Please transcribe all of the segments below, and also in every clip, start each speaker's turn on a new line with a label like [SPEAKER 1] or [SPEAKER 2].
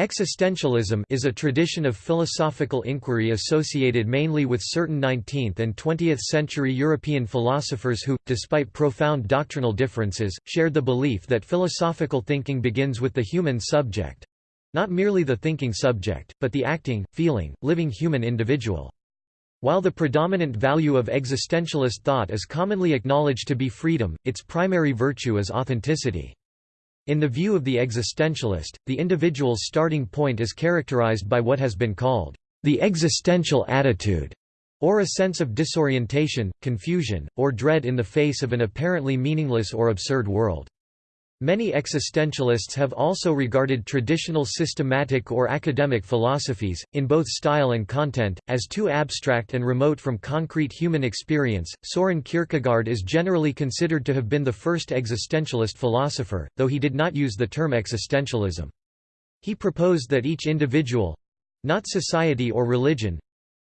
[SPEAKER 1] Existentialism is a tradition of philosophical inquiry associated mainly with certain 19th and 20th century European philosophers who, despite profound doctrinal differences, shared the belief that philosophical thinking begins with the human subject—not merely the thinking subject, but the acting, feeling, living human individual. While the predominant value of existentialist thought is commonly acknowledged to be freedom, its primary virtue is authenticity. In the view of the existentialist, the individual's starting point is characterized by what has been called the existential attitude, or a sense of disorientation, confusion, or dread in the face of an apparently meaningless or absurd world. Many existentialists have also regarded traditional systematic or academic philosophies, in both style and content, as too abstract and remote from concrete human experience. Soren Kierkegaard is generally considered to have been the first existentialist philosopher, though he did not use the term existentialism. He proposed that each individual not society or religion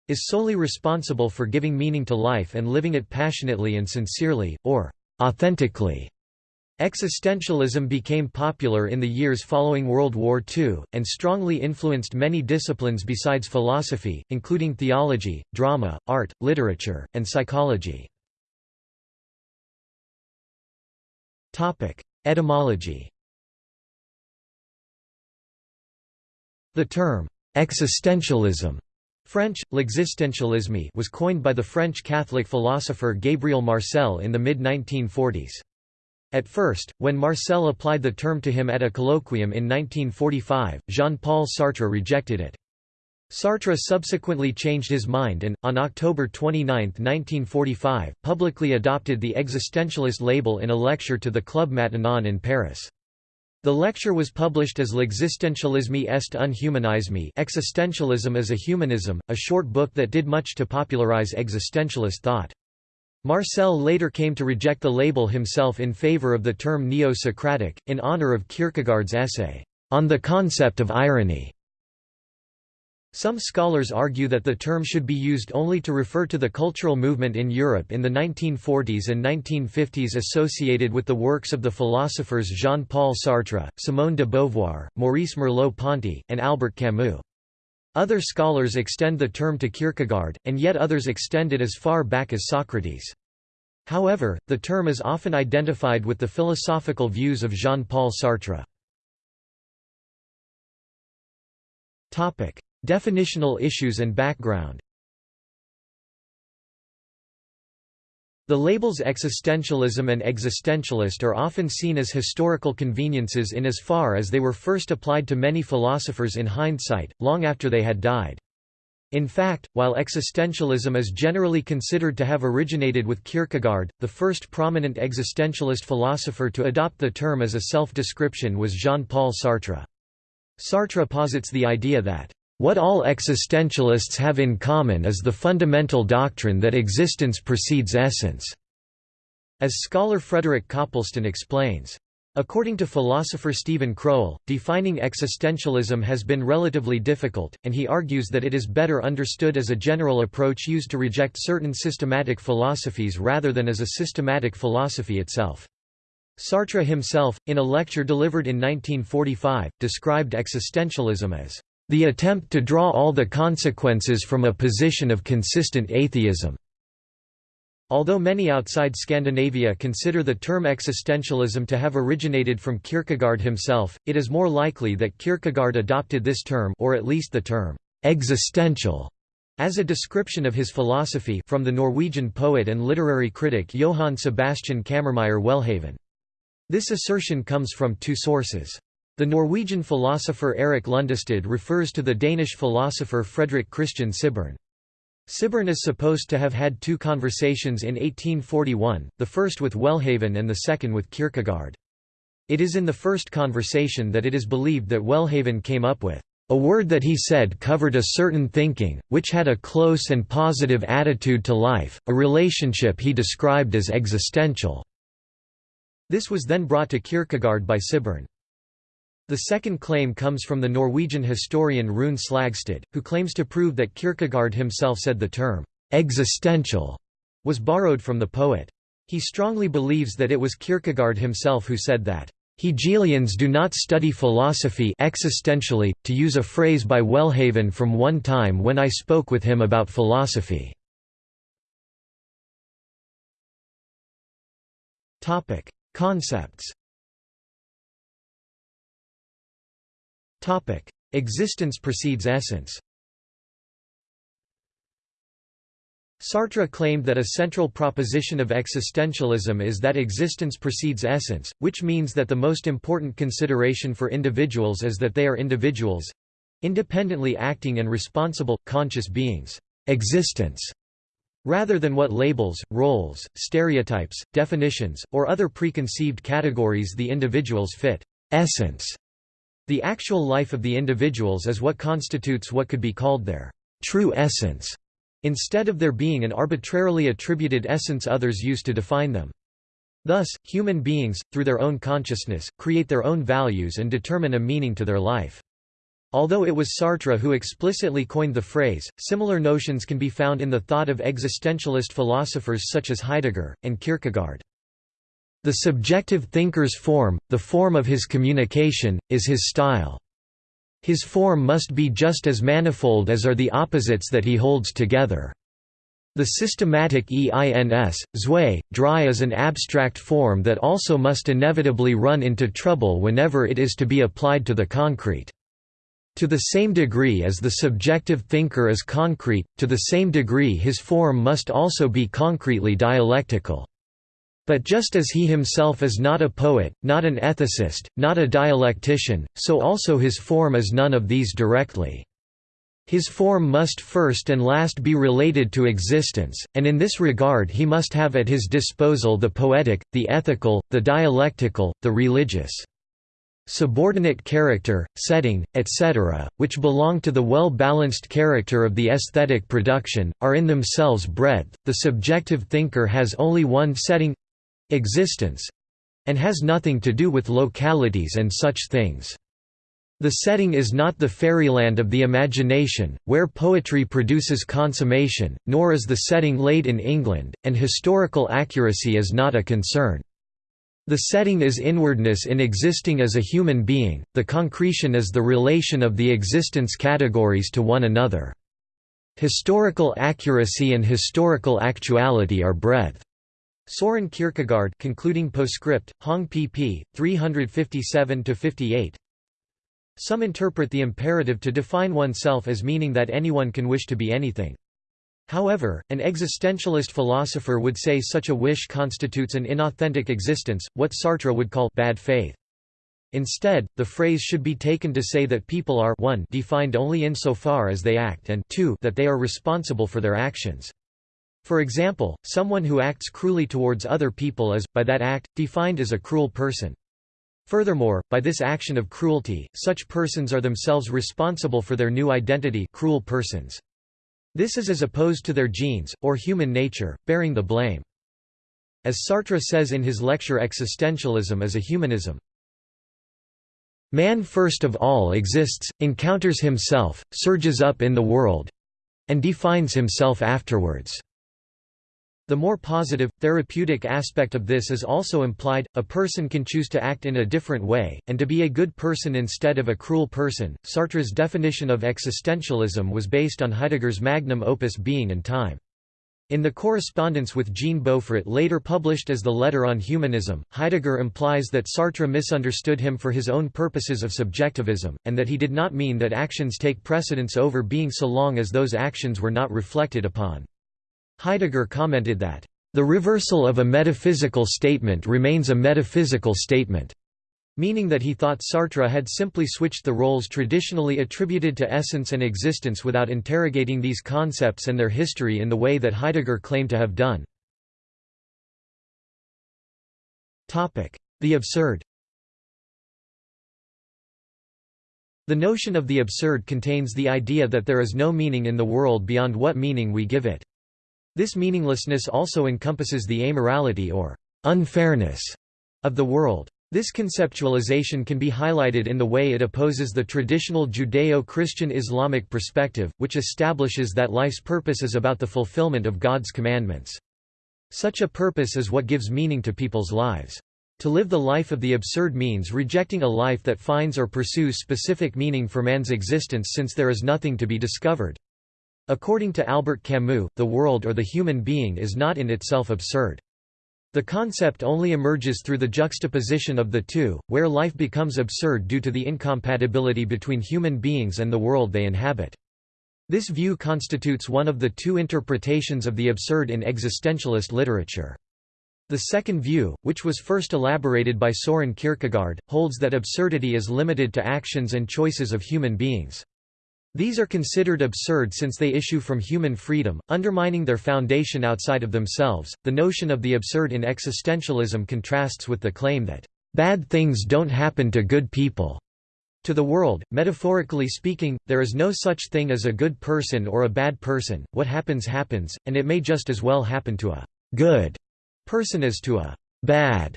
[SPEAKER 1] is solely responsible for giving meaning to life and living it passionately and sincerely, or authentically. Existentialism became popular in the years following World War II, and strongly influenced many disciplines besides philosophy, including theology, drama, art, literature, and psychology. Etymology The term, existentialism French, l'existentialisme was coined by the French Catholic philosopher Gabriel Marcel in the mid-1940s. At first, when Marcel applied the term to him at a colloquium in 1945, Jean-Paul Sartre rejected it. Sartre subsequently changed his mind and, on October 29, 1945, publicly adopted the existentialist label in a lecture to the Club Maintenant in Paris. The lecture was published as L'existentialisme est un humanisme Existentialism is a Humanism, a short book that did much to popularize existentialist thought. Marcel later came to reject the label himself in favor of the term Neo-Socratic, in honor of Kierkegaard's essay, On the Concept of Irony. Some scholars argue that the term should be used only to refer to the cultural movement in Europe in the 1940s and 1950s associated with the works of the philosophers Jean-Paul Sartre, Simone de Beauvoir, Maurice Merleau-Ponty, and Albert Camus. Other scholars extend the term to Kierkegaard, and yet others extend it as far back as Socrates. However, the term is often identified with the philosophical views of Jean-Paul Sartre. Definitional issues and background The labels existentialism and existentialist are often seen as historical conveniences in as far as they were first applied to many philosophers in hindsight, long after they had died. In fact, while existentialism is generally considered to have originated with Kierkegaard, the first prominent existentialist philosopher to adopt the term as a self-description was Jean-Paul Sartre. Sartre posits the idea that what all existentialists have in common is the fundamental doctrine that existence precedes essence, as scholar Frederick Copleston explains. According to philosopher Steven Crowell, defining existentialism has been relatively difficult, and he argues that it is better understood as a general approach used to reject certain systematic philosophies rather than as a systematic philosophy itself. Sartre himself, in a lecture delivered in 1945, described existentialism as the attempt to draw all the consequences from a position of consistent atheism. Although many outside Scandinavia consider the term existentialism to have originated from Kierkegaard himself, it is more likely that Kierkegaard adopted this term or at least the term existential as a description of his philosophy from the Norwegian poet and literary critic Johan Sebastian Cammermeyer Welhaven. This assertion comes from two sources. The Norwegian philosopher Erik Lundestad refers to the Danish philosopher Frederik Christian Sibbern. Sibbern is supposed to have had two conversations in 1841, the first with Welhaven and the second with Kierkegaard. It is in the first conversation that it is believed that Welhaven came up with a word that he said covered a certain thinking, which had a close and positive attitude to life, a relationship he described as existential." This was then brought to Kierkegaard by Sibbern. The second claim comes from the Norwegian historian Rune Slagstad, who claims to prove that Kierkegaard himself said the term, existential, was borrowed from the poet. He strongly believes that it was Kierkegaard himself who said that, Hegelians do not study philosophy existentially, to use a phrase by Welhaven from one time when I spoke with him about philosophy. Concepts Existence precedes essence. Sartre claimed that a central proposition of existentialism is that existence precedes essence, which means that the most important consideration for individuals is that they are individuals—independently acting and responsible, conscious beings existence, rather than what labels, roles, stereotypes, definitions, or other preconceived categories the individuals fit. Essence. The actual life of the individuals is what constitutes what could be called their true essence instead of there being an arbitrarily attributed essence others use to define them. Thus, human beings, through their own consciousness, create their own values and determine a meaning to their life. Although it was Sartre who explicitly coined the phrase, similar notions can be found in the thought of existentialist philosophers such as Heidegger, and Kierkegaard. The subjective thinker's form, the form of his communication, is his style. His form must be just as manifold as are the opposites that he holds together. The systematic EINS, zwei, drei is an abstract form that also must inevitably run into trouble whenever it is to be applied to the concrete. To the same degree as the subjective thinker is concrete, to the same degree his form must also be concretely dialectical. But just as he himself is not a poet, not an ethicist, not a dialectician, so also his form is none of these directly. His form must first and last be related to existence, and in this regard he must have at his disposal the poetic, the ethical, the dialectical, the religious. Subordinate character, setting, etc., which belong to the well-balanced character of the aesthetic production, are in themselves breadth. The subjective thinker has only one setting existence and has nothing to do with localities and such things. The setting is not the fairyland of the imagination, where poetry produces consummation, nor is the setting laid in England, and historical accuracy is not a concern. The setting is inwardness in existing as a human being, the concretion is the relation of the existence categories to one another. Historical accuracy and historical actuality are breadth. Soren Kierkegaard concluding postscript, Hong pp. 357–58 Some interpret the imperative to define oneself as meaning that anyone can wish to be anything. However, an existentialist philosopher would say such a wish constitutes an inauthentic existence, what Sartre would call bad faith. Instead, the phrase should be taken to say that people are 1 defined only insofar as they act and 2 that they are responsible for their actions. For example, someone who acts cruelly towards other people is, by that act, defined as a cruel person. Furthermore, by this action of cruelty, such persons are themselves responsible for their new identity cruel persons. This is as opposed to their genes, or human nature, bearing the blame. As Sartre says in his lecture Existentialism is a humanism. Man first of all exists, encounters himself, surges up in the world—and defines himself afterwards. The more positive, therapeutic aspect of this is also implied, a person can choose to act in a different way, and to be a good person instead of a cruel person. Sartre's definition of existentialism was based on Heidegger's magnum opus Being and Time. In the correspondence with Jean Beaufret later published as the Letter on Humanism, Heidegger implies that Sartre misunderstood him for his own purposes of subjectivism, and that he did not mean that actions take precedence over being so long as those actions were not reflected upon. Heidegger commented that, "...the reversal of a metaphysical statement remains a metaphysical statement." meaning that he thought Sartre had simply switched the roles traditionally attributed to essence and existence without interrogating these concepts and their history in the way that Heidegger claimed to have done. The absurd The notion of the absurd contains the idea that there is no meaning in the world beyond what meaning we give it. This meaninglessness also encompasses the amorality or unfairness of the world. This conceptualization can be highlighted in the way it opposes the traditional Judeo-Christian Islamic perspective, which establishes that life's purpose is about the fulfillment of God's commandments. Such a purpose is what gives meaning to people's lives. To live the life of the absurd means rejecting a life that finds or pursues specific meaning for man's existence since there is nothing to be discovered. According to Albert Camus, the world or the human being is not in itself absurd. The concept only emerges through the juxtaposition of the two, where life becomes absurd due to the incompatibility between human beings and the world they inhabit. This view constitutes one of the two interpretations of the absurd in existentialist literature. The second view, which was first elaborated by Soren Kierkegaard, holds that absurdity is limited to actions and choices of human beings. These are considered absurd since they issue from human freedom, undermining their foundation outside of themselves. The notion of the absurd in existentialism contrasts with the claim that bad things don't happen to good people. To the world, metaphorically speaking, there is no such thing as a good person or a bad person, what happens happens, and it may just as well happen to a good person as to a bad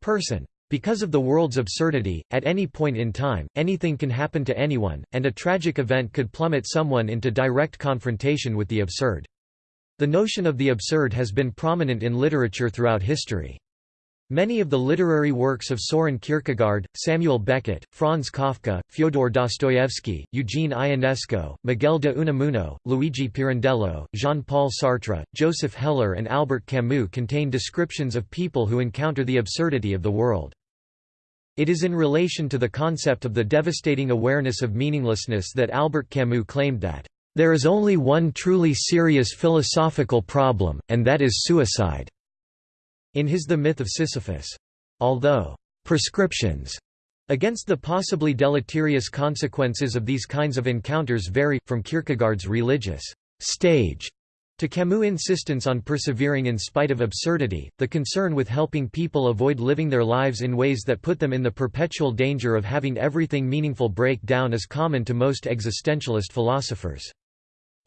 [SPEAKER 1] person. Because of the world's absurdity, at any point in time, anything can happen to anyone, and a tragic event could plummet someone into direct confrontation with the absurd. The notion of the absurd has been prominent in literature throughout history. Many of the literary works of Soren Kierkegaard, Samuel Beckett, Franz Kafka, Fyodor Dostoevsky, Eugene Ionesco, Miguel de Unamuno, Luigi Pirandello, Jean-Paul Sartre, Joseph Heller and Albert Camus contain descriptions of people who encounter the absurdity of the world. It is in relation to the concept of the devastating awareness of meaninglessness that Albert Camus claimed that, "...there is only one truly serious philosophical problem, and that is suicide." In his The Myth of Sisyphus. Although prescriptions against the possibly deleterious consequences of these kinds of encounters vary, from Kierkegaard's religious stage to Camus' insistence on persevering in spite of absurdity, the concern with helping people avoid living their lives in ways that put them in the perpetual danger of having everything meaningful break down is common to most existentialist philosophers.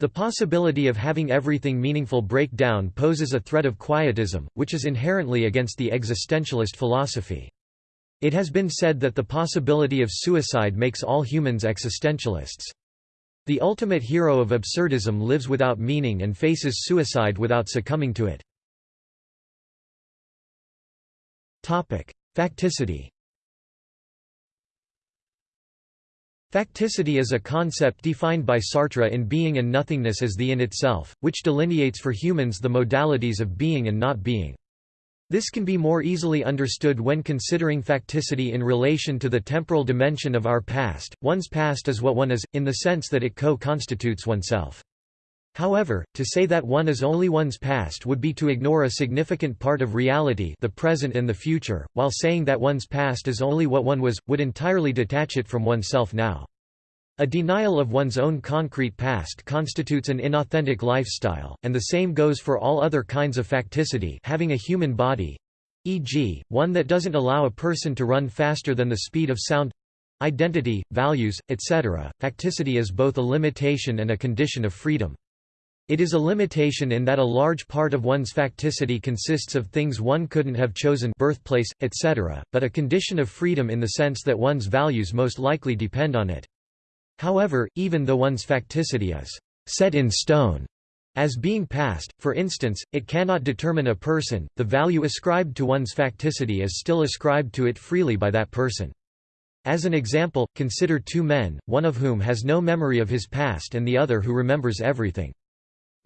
[SPEAKER 1] The possibility of having everything meaningful break down poses a threat of quietism, which is inherently against the existentialist philosophy. It has been said that the possibility of suicide makes all humans existentialists. The ultimate hero of absurdism lives without meaning and faces suicide without succumbing to it. Facticity Facticity is a concept defined by Sartre in Being and Nothingness as the in itself, which delineates for humans the modalities of being and not being. This can be more easily understood when considering facticity in relation to the temporal dimension of our past. One's past is what one is, in the sense that it co-constitutes oneself. However, to say that one is only one's past would be to ignore a significant part of reality the present and the future, while saying that one's past is only what one was, would entirely detach it from oneself now. A denial of one's own concrete past constitutes an inauthentic lifestyle, and the same goes for all other kinds of facticity having a human body e.g., one that doesn't allow a person to run faster than the speed of sound identity, values, etc. Facticity is both a limitation and a condition of freedom. It is a limitation in that a large part of one's facticity consists of things one couldn't have chosen birthplace, etc., but a condition of freedom in the sense that one's values most likely depend on it. However, even though one's facticity is set in stone as being past, for instance, it cannot determine a person, the value ascribed to one's facticity is still ascribed to it freely by that person. As an example, consider two men, one of whom has no memory of his past and the other who remembers everything.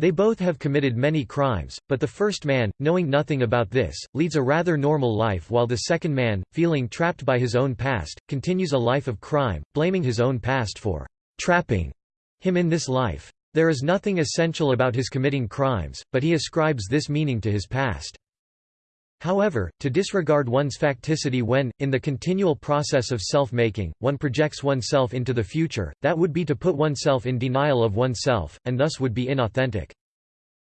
[SPEAKER 1] They both have committed many crimes, but the first man, knowing nothing about this, leads a rather normal life while the second man, feeling trapped by his own past, continues a life of crime, blaming his own past for trapping him in this life. There is nothing essential about his committing crimes, but he ascribes this meaning to his past. However, to disregard one's facticity when, in the continual process of self-making, one projects oneself into the future, that would be to put oneself in denial of oneself, and thus would be inauthentic.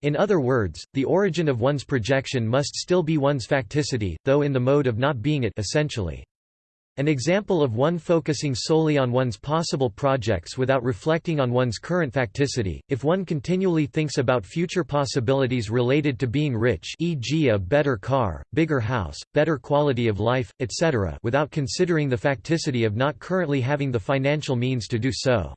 [SPEAKER 1] In other words, the origin of one's projection must still be one's facticity, though in the mode of not being it essentially. An example of one focusing solely on one's possible projects without reflecting on one's current facticity, if one continually thinks about future possibilities related to being rich e.g. a better car, bigger house, better quality of life, etc. without considering the facticity of not currently having the financial means to do so.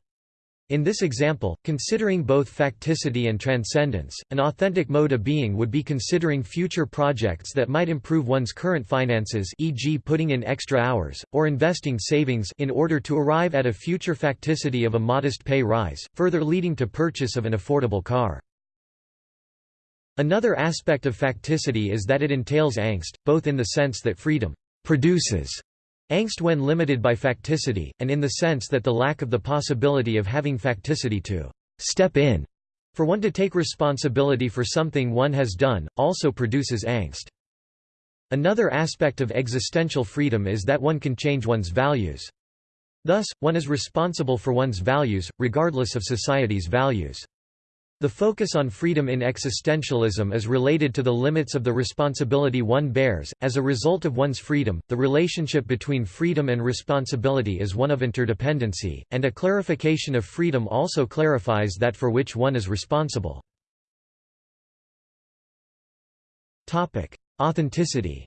[SPEAKER 1] In this example, considering both facticity and transcendence, an authentic mode of being would be considering future projects that might improve one's current finances e.g. putting in extra hours, or investing savings in order to arrive at a future facticity of a modest pay rise, further leading to purchase of an affordable car. Another aspect of facticity is that it entails angst, both in the sense that freedom produces Angst when limited by facticity, and in the sense that the lack of the possibility of having facticity to «step in» for one to take responsibility for something one has done, also produces angst. Another aspect of existential freedom is that one can change one's values. Thus, one is responsible for one's values, regardless of society's values. The focus on freedom in existentialism is related to the limits of the responsibility one bears. As a result of one's freedom, the relationship between freedom and responsibility is one of interdependency, and a clarification of freedom also clarifies that for which one is responsible. Topic: Authenticity.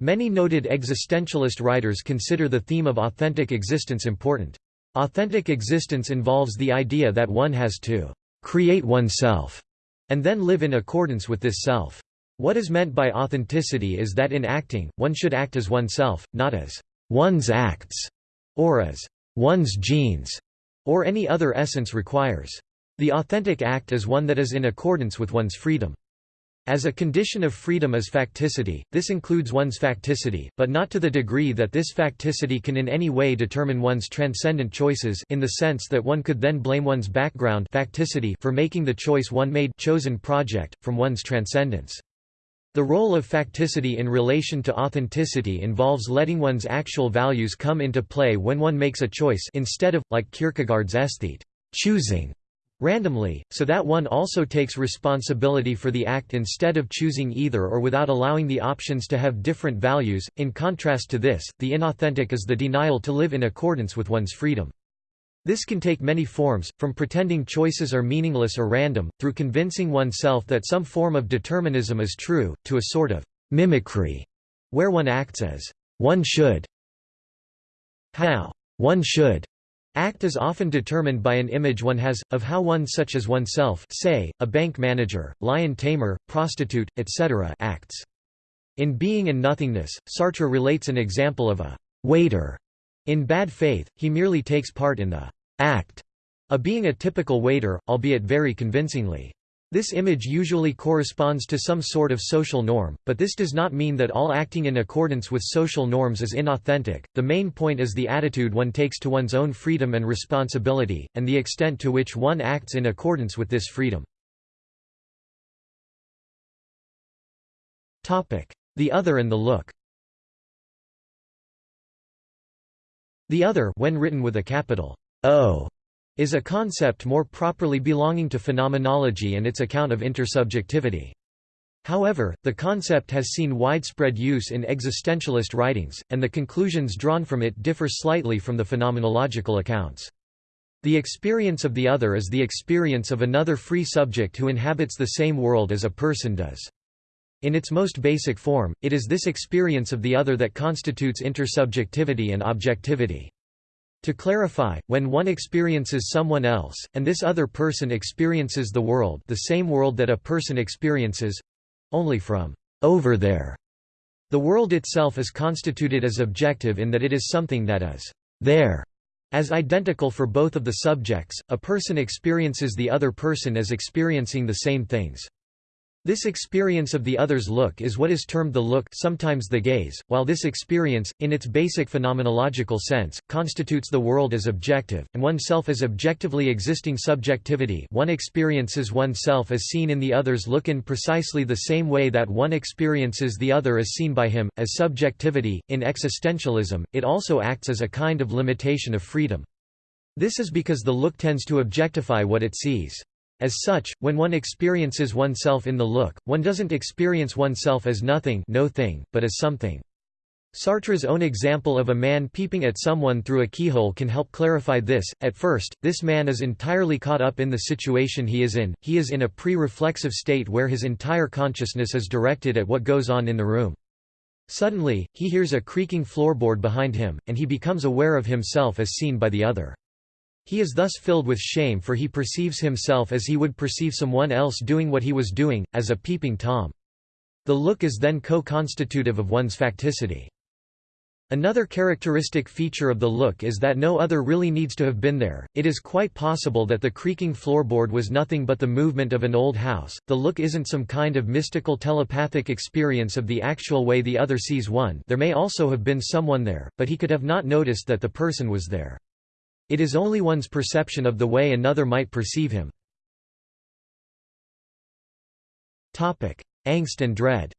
[SPEAKER 1] Many noted existentialist writers consider the theme of authentic existence important. Authentic existence involves the idea that one has to create oneself and then live in accordance with this self. What is meant by authenticity is that in acting, one should act as oneself, not as one's acts, or as one's genes, or any other essence requires. The authentic act is one that is in accordance with one's freedom. As a condition of freedom is facticity, this includes one's facticity, but not to the degree that this facticity can in any way determine one's transcendent choices in the sense that one could then blame one's background facticity for making the choice one made chosen project, from one's transcendence. The role of facticity in relation to authenticity involves letting one's actual values come into play when one makes a choice instead of, like Kierkegaard's aesthete, choosing randomly, so that one also takes responsibility for the act instead of choosing either or without allowing the options to have different values. In contrast to this, the inauthentic is the denial to live in accordance with one's freedom. This can take many forms, from pretending choices are meaningless or random, through convincing oneself that some form of determinism is true, to a sort of mimicry, where one acts as one should. How one should Act is often determined by an image one has, of how one such as oneself say, a bank manager, lion tamer, prostitute, etc. acts. In Being and Nothingness, Sartre relates an example of a «waiter». In Bad Faith, he merely takes part in the «act» of being a typical waiter, albeit very convincingly. This image usually corresponds to some sort of social norm, but this does not mean that all acting in accordance with social norms is inauthentic. The main point is the attitude one takes to one's own freedom and responsibility, and the extent to which one acts in accordance with this freedom. Topic: The other and the look. The other, when written with a capital O, is a concept more properly belonging to phenomenology and its account of intersubjectivity. However, the concept has seen widespread use in existentialist writings, and the conclusions drawn from it differ slightly from the phenomenological accounts. The experience of the other is the experience of another free subject who inhabits the same world as a person does. In its most basic form, it is this experience of the other that constitutes intersubjectivity and objectivity. To clarify, when one experiences someone else, and this other person experiences the world the same world that a person experiences—only from over there, the world itself is constituted as objective in that it is something that is there. As identical for both of the subjects, a person experiences the other person as experiencing the same things. This experience of the other's look is what is termed the look sometimes the gaze, while this experience, in its basic phenomenological sense, constitutes the world as objective, and oneself as objectively existing subjectivity one experiences oneself as seen in the other's look in precisely the same way that one experiences the other as seen by him, as subjectivity. In existentialism, it also acts as a kind of limitation of freedom. This is because the look tends to objectify what it sees. As such, when one experiences oneself in the look, one doesn't experience oneself as nothing no thing, but as something. Sartre's own example of a man peeping at someone through a keyhole can help clarify this. At first, this man is entirely caught up in the situation he is in, he is in a pre reflexive state where his entire consciousness is directed at what goes on in the room. Suddenly, he hears a creaking floorboard behind him, and he becomes aware of himself as seen by the other. He is thus filled with shame for he perceives himself as he would perceive someone else doing what he was doing, as a peeping Tom. The look is then co-constitutive of one's facticity. Another characteristic feature of the look is that no other really needs to have been there. It is quite possible that the creaking floorboard was nothing but the movement of an old house. The look isn't some kind of mystical telepathic experience of the actual way the other sees one. There may also have been someone there, but he could have not noticed that the person was there. It is only one's perception of the way another might perceive him. Topic: Angst and dread.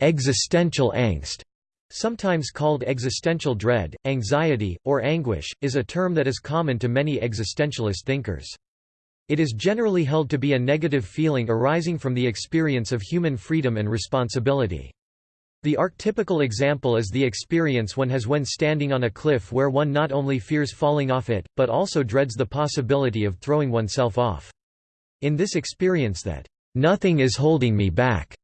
[SPEAKER 1] Existential angst, sometimes called existential dread, anxiety, or anguish, is a term that is common to many existentialist thinkers. It is generally held to be a negative feeling arising from the experience of human freedom and responsibility. The archetypical example is the experience one has when standing on a cliff where one not only fears falling off it, but also dreads the possibility of throwing oneself off. In this experience that, "...nothing is holding me back,"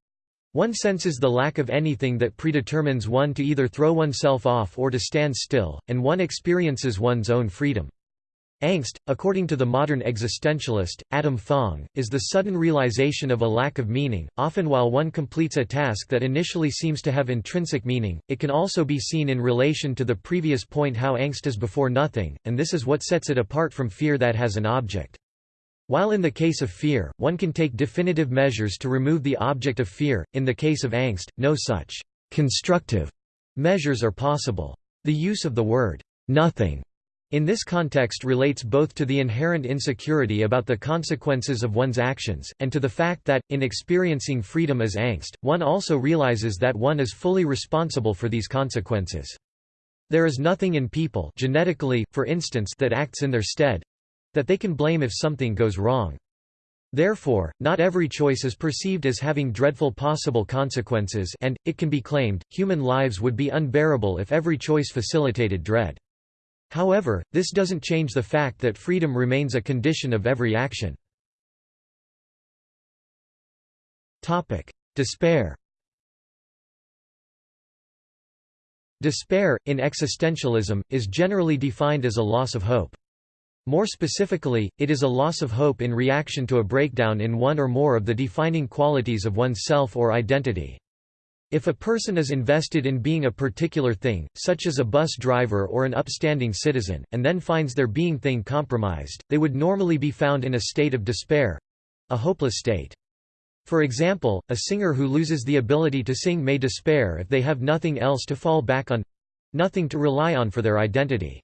[SPEAKER 1] One senses the lack of anything that predetermines one to either throw oneself off or to stand still, and one experiences one's own freedom. Angst, according to the modern existentialist, Adam Fong, is the sudden realization of a lack of meaning. Often, while one completes a task that initially seems to have intrinsic meaning, it can also be seen in relation to the previous point how angst is before nothing, and this is what sets it apart from fear that has an object. While in the case of fear, one can take definitive measures to remove the object of fear, in the case of angst, no such constructive measures are possible. The use of the word nothing in this context relates both to the inherent insecurity about the consequences of one's actions, and to the fact that, in experiencing freedom as angst, one also realizes that one is fully responsible for these consequences. There is nothing in people genetically, for instance, that acts in their stead, that they can blame if something goes wrong. Therefore, not every choice is perceived as having dreadful possible consequences and, it can be claimed, human lives would be unbearable if every choice facilitated dread. However, this doesn't change the fact that freedom remains a condition of every action. Despair Despair, in existentialism, is generally defined as a loss of hope. More specifically, it is a loss of hope in reaction to a breakdown in one or more of the defining qualities of one's self or identity. If a person is invested in being a particular thing, such as a bus driver or an upstanding citizen, and then finds their being thing compromised, they would normally be found in a state of despair—a hopeless state. For example, a singer who loses the ability to sing may despair if they have nothing else to fall back on—nothing to rely on for their identity.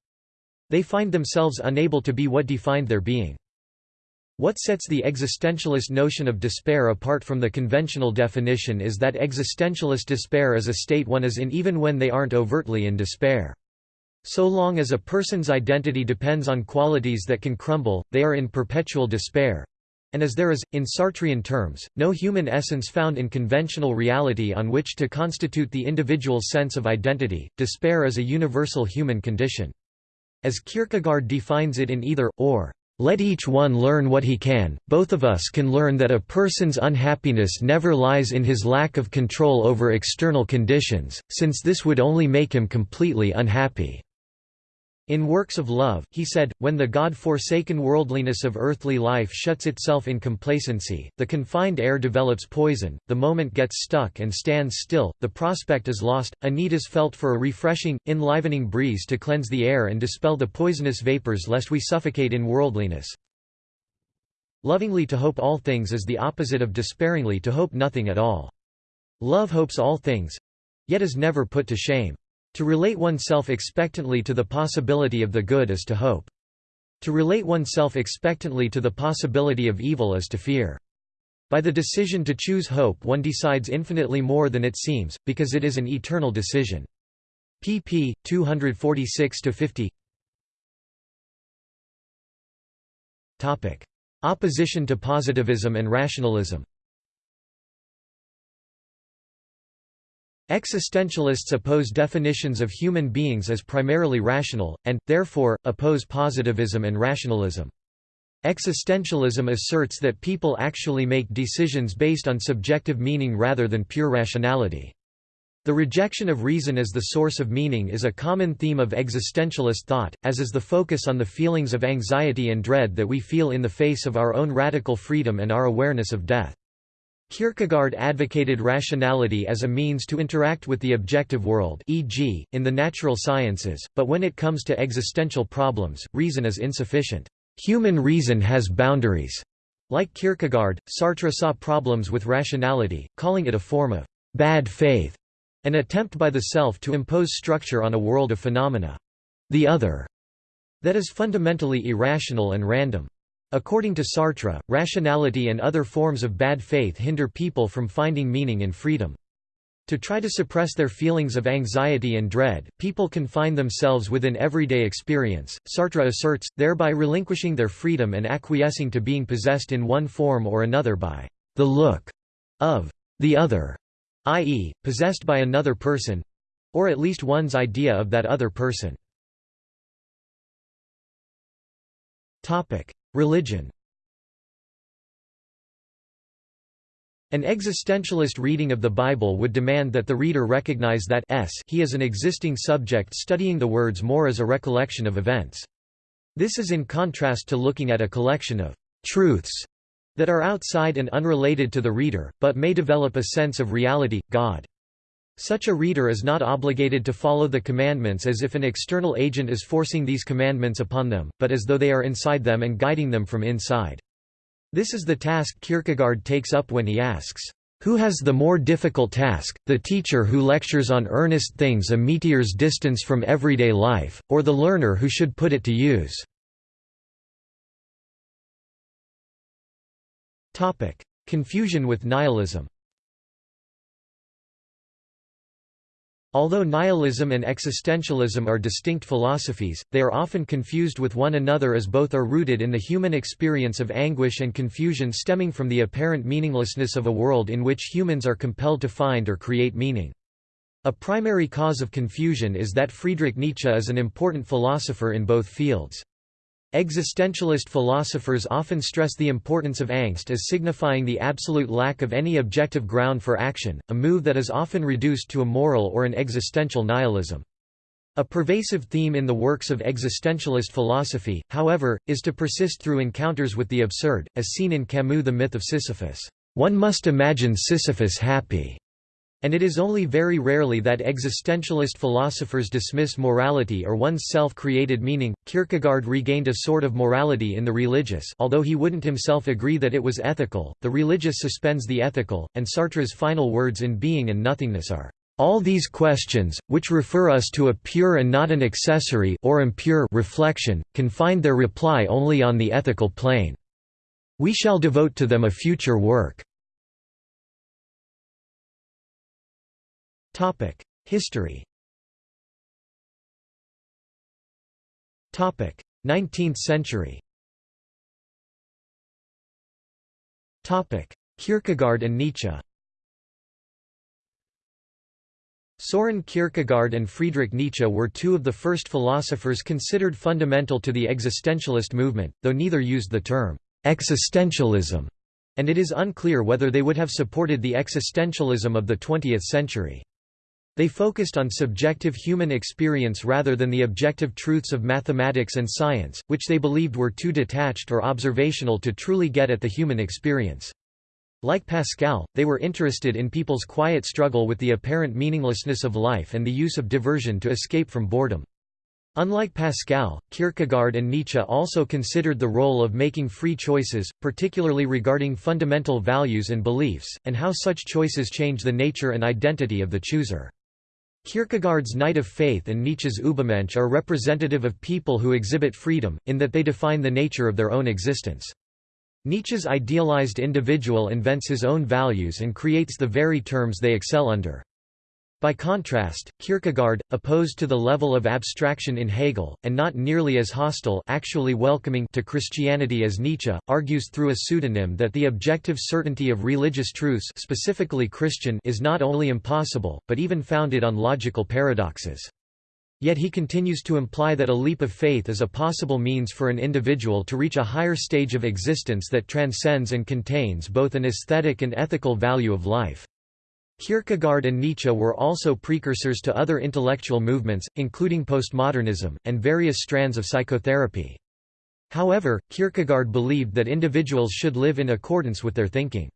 [SPEAKER 1] They find themselves unable to be what defined their being. What sets the existentialist notion of despair apart from the conventional definition is that existentialist despair is a state one is in even when they aren't overtly in despair. So long as a person's identity depends on qualities that can crumble, they are in perpetual despair. And as there is, in Sartrean terms, no human essence found in conventional reality on which to constitute the individual's sense of identity, despair is a universal human condition. As Kierkegaard defines it in either, or, let each one learn what he can, both of us can learn that a person's unhappiness never lies in his lack of control over external conditions, since this would only make him completely unhappy. In Works of Love, he said, when the God-forsaken worldliness of earthly life shuts itself in complacency, the confined air develops poison, the moment gets stuck and stands still, the prospect is lost, a need is felt for a refreshing, enlivening breeze to cleanse the air and dispel the poisonous vapors lest we suffocate in worldliness. Lovingly to hope all things is the opposite of despairingly to hope nothing at all. Love hopes all things—yet is never put to shame. To relate oneself expectantly to the possibility of the good is to hope. To relate oneself expectantly to the possibility of evil is to fear. By the decision to choose hope one decides infinitely more than it seems, because it is an eternal decision. pp. 246–50 Opposition to positivism and rationalism Existentialists oppose definitions of human beings as primarily rational, and, therefore, oppose positivism and rationalism. Existentialism asserts that people actually make decisions based on subjective meaning rather than pure rationality. The rejection of reason as the source of meaning is a common theme of existentialist thought, as is the focus on the feelings of anxiety and dread that we feel in the face of our own radical freedom and our awareness of death. Kierkegaard advocated rationality as a means to interact with the objective world e.g., in the natural sciences, but when it comes to existential problems, reason is insufficient. Human reason has boundaries. Like Kierkegaard, Sartre saw problems with rationality, calling it a form of bad faith. An attempt by the self to impose structure on a world of phenomena. The other. That is fundamentally irrational and random. According to Sartre, rationality and other forms of bad faith hinder people from finding meaning in freedom. To try to suppress their feelings of anxiety and dread, people confine themselves within everyday experience, Sartre asserts, thereby relinquishing their freedom and acquiescing to being possessed in one form or another by the look of the other i.e., possessed by another person—or at least one's idea of that other person. Religion An existentialist reading of the Bible would demand that the reader recognize that s he is an existing subject studying the words more as a recollection of events. This is in contrast to looking at a collection of truths that are outside and unrelated to the reader, but may develop a sense of reality, God. Such a reader is not obligated to follow the commandments as if an external agent is forcing these commandments upon them, but as though they are inside them and guiding them from inside. This is the task Kierkegaard takes up when he asks, "'Who has the more difficult task, the teacher who lectures on earnest things a meteor's distance from everyday life, or the learner who should put it to use?' Confusion with nihilism Although nihilism and existentialism are distinct philosophies, they are often confused with one another as both are rooted in the human experience of anguish and confusion stemming from the apparent meaninglessness of a world in which humans are compelled to find or create meaning. A primary cause of confusion is that Friedrich Nietzsche is an important philosopher in both fields. Existentialist philosophers often stress the importance of angst as signifying the absolute lack of any objective ground for action, a move that is often reduced to a moral or an existential nihilism. A pervasive theme in the works of existentialist philosophy, however, is to persist through encounters with the absurd, as seen in Camus' The Myth of Sisyphus. One must imagine Sisyphus happy and it is only very rarely that existentialist philosophers dismiss morality or one's self-created meaning. Kierkegaard regained a sort of morality in the religious although he wouldn't himself agree that it was ethical, the religious suspends the ethical, and Sartre's final words in Being and Nothingness are, "...all these questions, which refer us to a pure and not an accessory or impure reflection, can find their reply only on the ethical plane. We shall devote to them a future work." History. 19th century. Kierkegaard and Nietzsche. Soren Kierkegaard and Friedrich Nietzsche were two of the first philosophers considered fundamental to the existentialist movement, though neither used the term existentialism, and it is unclear whether they would have supported the existentialism of the 20th century. They focused on subjective human experience rather than the objective truths of mathematics and science, which they believed were too detached or observational to truly get at the human experience. Like Pascal, they were interested in people's quiet struggle with the apparent meaninglessness of life and the use of diversion to escape from boredom. Unlike Pascal, Kierkegaard and Nietzsche also considered the role of making free choices, particularly regarding fundamental values and beliefs, and how such choices change the nature and identity of the chooser. Kierkegaard's Knight of Faith and Nietzsche's Übermensch are representative of people who exhibit freedom, in that they define the nature of their own existence. Nietzsche's idealized individual invents his own values and creates the very terms they excel under. By contrast, Kierkegaard, opposed to the level of abstraction in Hegel, and not nearly as hostile actually welcoming to Christianity as Nietzsche, argues through a pseudonym that the objective certainty of religious truths specifically Christian is not only impossible, but even founded on logical paradoxes. Yet he continues to imply that a leap of faith is a possible means for an individual to reach a higher stage of existence that transcends and contains both an aesthetic and ethical value of life. Kierkegaard and Nietzsche were also precursors to other intellectual movements, including postmodernism, and various strands of psychotherapy. However, Kierkegaard believed that individuals should live in accordance with their thinking.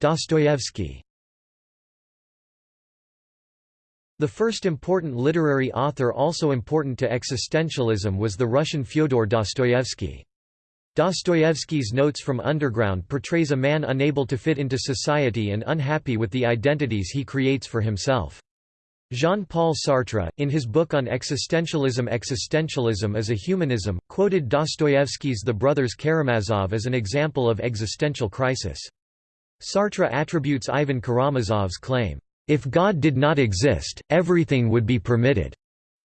[SPEAKER 1] Dostoevsky The first important literary author also important to existentialism was the Russian Fyodor Dostoevsky. Dostoevsky's Notes from Underground portrays a man unable to fit into society and unhappy with the identities he creates for himself. Jean-Paul Sartre, in his book on existentialism Existentialism as a Humanism, quoted Dostoevsky's The Brothers Karamazov as an example of existential crisis. Sartre attributes Ivan Karamazov's claim, "'If God did not exist, everything would be permitted'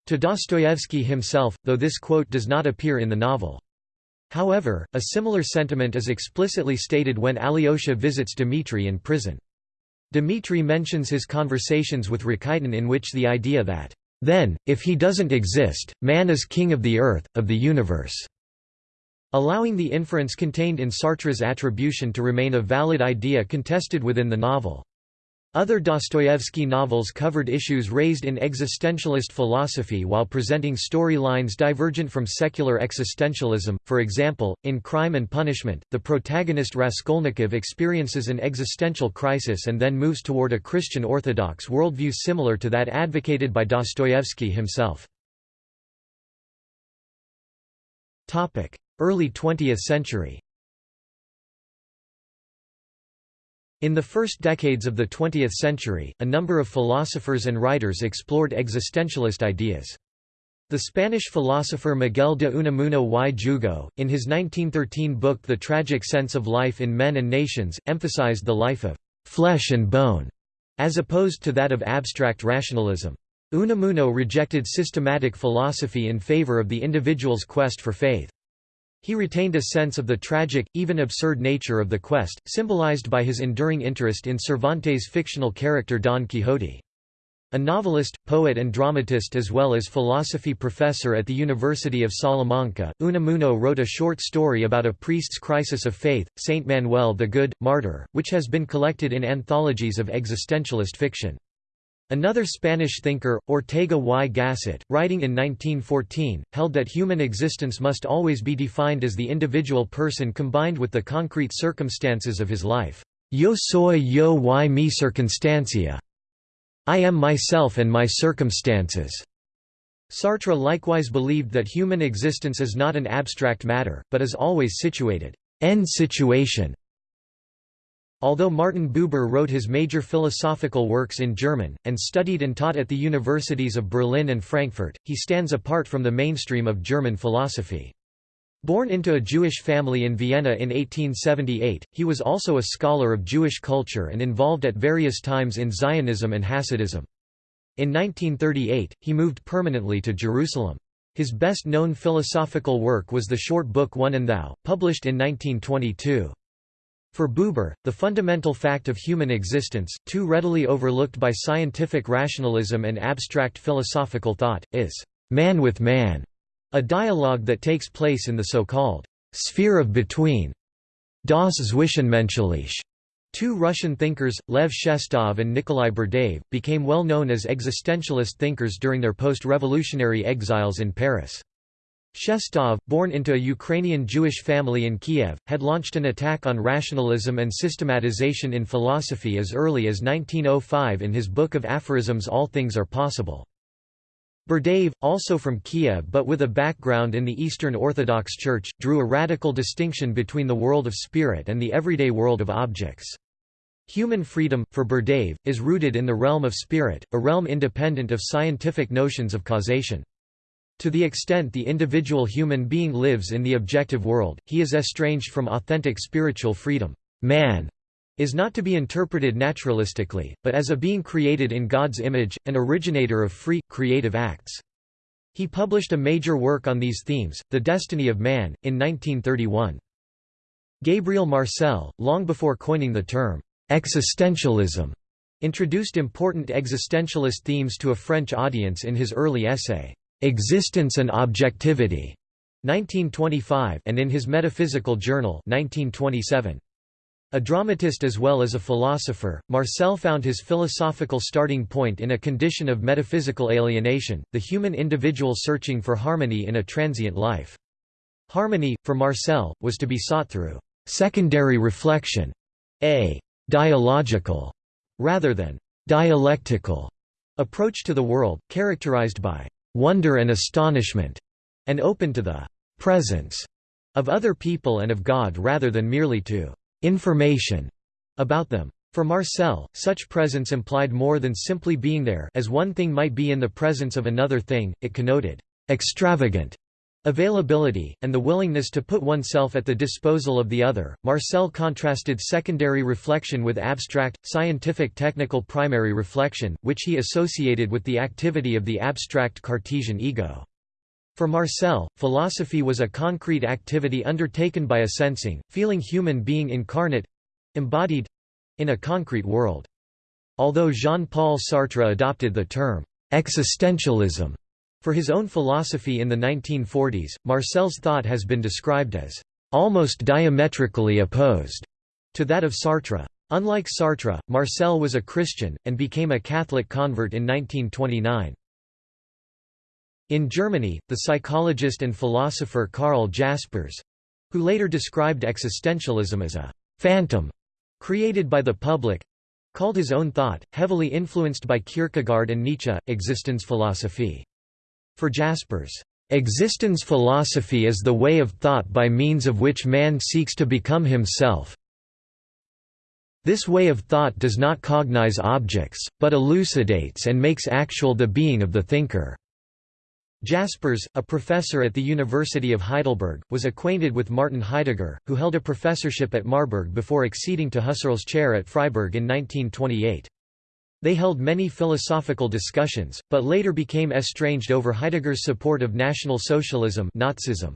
[SPEAKER 1] to Dostoevsky himself, though this quote does not appear in the novel. However, a similar sentiment is explicitly stated when Alyosha visits Dmitri in prison. Dmitri mentions his conversations with Rakitin in which the idea that, "...then, if he doesn't exist, man is king of the earth, of the universe." allowing the inference contained in Sartre's attribution to remain a valid idea contested within the novel. Other Dostoevsky novels covered issues raised in existentialist philosophy while presenting storylines divergent from secular existentialism. For example, in Crime and Punishment, the protagonist Raskolnikov experiences an existential crisis and then moves toward a Christian Orthodox worldview similar to that advocated by Dostoevsky himself. Early 20th century In the first decades of the 20th century, a number of philosophers and writers explored existentialist ideas. The Spanish philosopher Miguel de Unamuno y Jugo, in his 1913 book The Tragic Sense of Life in Men and Nations, emphasized the life of «flesh and bone» as opposed to that of abstract rationalism. Unamuno rejected systematic philosophy in favor of the individual's quest for faith. He retained a sense of the tragic, even absurd nature of the quest, symbolized by his enduring interest in Cervantes' fictional character Don Quixote. A novelist, poet and dramatist as well as philosophy professor at the University of Salamanca, Unamuno wrote a short story about a priest's crisis of faith, Saint Manuel the Good, Martyr, which has been collected in anthologies of existentialist fiction. Another Spanish thinker, Ortega y Gasset, writing in 1914, held that human existence must always be defined as the individual person combined with the concrete circumstances of his life. Yo soy yo y mi circunstancia. I am myself and my circumstances. Sartre likewise believed that human existence is not an abstract matter, but is always situated en situation Although Martin Buber wrote his major philosophical works in German, and studied and taught at the universities of Berlin and Frankfurt, he stands apart from the mainstream of German philosophy. Born into a Jewish family in Vienna in 1878, he was also a scholar of Jewish culture and involved at various times in Zionism and Hasidism. In 1938, he moved permanently to Jerusalem. His best-known philosophical work was the short book One and Thou, published in 1922. For Buber, the fundamental fact of human existence, too readily overlooked by scientific rationalism and abstract philosophical thought, is man with man, a dialogue that takes place in the so-called sphere of between. Das Zwischenmenschliche. Two Russian thinkers, Lev Shestov and Nikolai Berdyaev, became well known as existentialist thinkers during their post-revolutionary exiles in Paris. Shestov, born into a Ukrainian Jewish family in Kiev, had launched an attack on rationalism and systematization in philosophy as early as 1905 in his book of aphorisms All Things Are Possible. Berdyaev, also from Kiev but with a background in the Eastern Orthodox Church, drew a radical distinction between the world of spirit and the everyday world of objects. Human freedom, for Berdyaev, is rooted in the realm of spirit, a realm independent of scientific notions of causation. To the extent the individual human being lives in the objective world, he is estranged from authentic spiritual freedom. Man is not to be interpreted naturalistically, but as a being created in God's image, an originator of free, creative acts. He published a major work on these themes, The Destiny of Man, in 1931. Gabriel Marcel, long before coining the term, existentialism, introduced important existentialist themes to a French audience in his early essay, Existence and Objectivity, 1925, and in his Metaphysical Journal, 1927. A dramatist as well as a philosopher, Marcel found his philosophical starting point in a condition of metaphysical alienation, the human individual searching for harmony in a transient life. Harmony, for Marcel, was to be sought through secondary reflection, a dialogical, rather than dialectical, approach to the world, characterized by wonder and astonishment, and open to the presence of other people and of God rather than merely to information about them. For Marcel, such presence implied more than simply being there as one thing might be in the presence of another thing, it connoted extravagant availability, and the willingness to put oneself at the disposal of the other. Marcel contrasted secondary reflection with abstract, scientific technical primary reflection, which he associated with the activity of the abstract Cartesian ego. For Marcel, philosophy was a concrete activity undertaken by a sensing, feeling human being incarnate—embodied—in a concrete world. Although Jean-Paul Sartre adopted the term «existentialism» for his own philosophy in the 1940s, Marcel's thought has been described as «almost diametrically opposed» to that of Sartre. Unlike Sartre, Marcel was a Christian, and became a Catholic convert in 1929. In Germany, the psychologist and philosopher Karl Jaspers—who later described existentialism as a «phantom» created by the public—called his own thought, heavily influenced by Kierkegaard and Nietzsche, Existenzphilosophie. For Jaspers, Existence philosophy is the way of thought by means of which man seeks to become himself. This way of thought does not cognize objects, but elucidates and makes actual the being of the thinker. Jaspers, a professor at the University of Heidelberg, was acquainted with Martin Heidegger, who held a professorship at Marburg before acceding to Husserl's chair at Freiburg in 1928. They held many philosophical discussions, but later became estranged over Heidegger's support of National Socialism Nazism.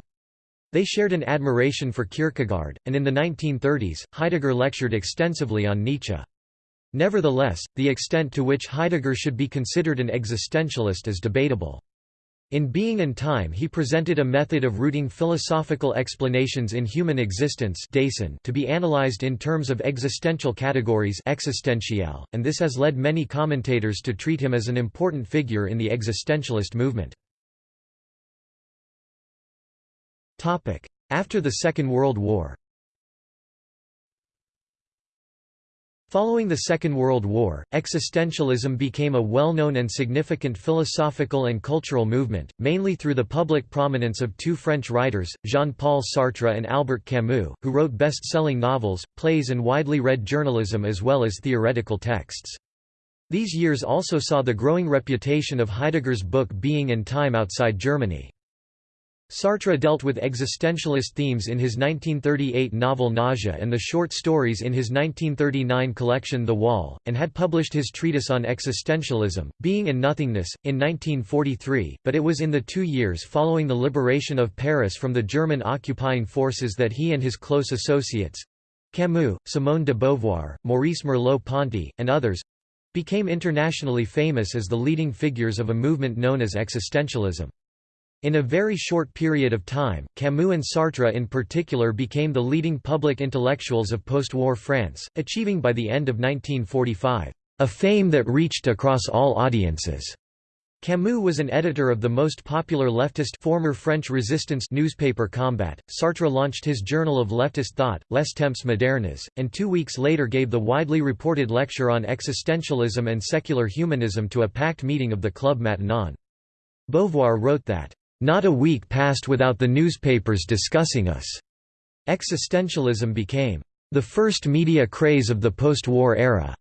[SPEAKER 1] They shared an admiration for Kierkegaard, and in the 1930s, Heidegger lectured extensively on Nietzsche. Nevertheless, the extent to which Heidegger should be considered an existentialist is debatable. In Being and Time he presented a method of rooting philosophical explanations in human existence to be analyzed in terms of existential categories and this has led many commentators to treat him as an important figure in the existentialist movement. After the Second World War Following the Second World War, existentialism became a well-known and significant philosophical and cultural movement, mainly through the public prominence of two French writers, Jean-Paul Sartre and Albert Camus, who wrote best-selling novels, plays and widely read journalism as well as theoretical texts. These years also saw the growing reputation of Heidegger's book Being and Time outside Germany. Sartre dealt with existentialist themes in his 1938 novel Nausea and the short stories in his 1939 collection The Wall, and had published his treatise on existentialism, Being and Nothingness, in 1943, but it was in the two years following the liberation of Paris from the German occupying forces that he and his close associates—Camus, Simone de Beauvoir, Maurice Merleau-Ponty, and others—became internationally famous as the leading figures of a movement known as existentialism. In a very short period of time, Camus and Sartre in particular became the leading public intellectuals of post-war France, achieving by the end of 1945, "...a fame that reached across all audiences." Camus was an editor of the most popular leftist former French resistance newspaper Combat. Sartre launched his journal of leftist thought, Les Temps modernes, and two weeks later gave the widely reported lecture on existentialism and secular humanism to a packed meeting of the Club Maintenant. Beauvoir wrote that, not a week passed without the newspapers discussing us. Existentialism became the first media craze of the post-war era.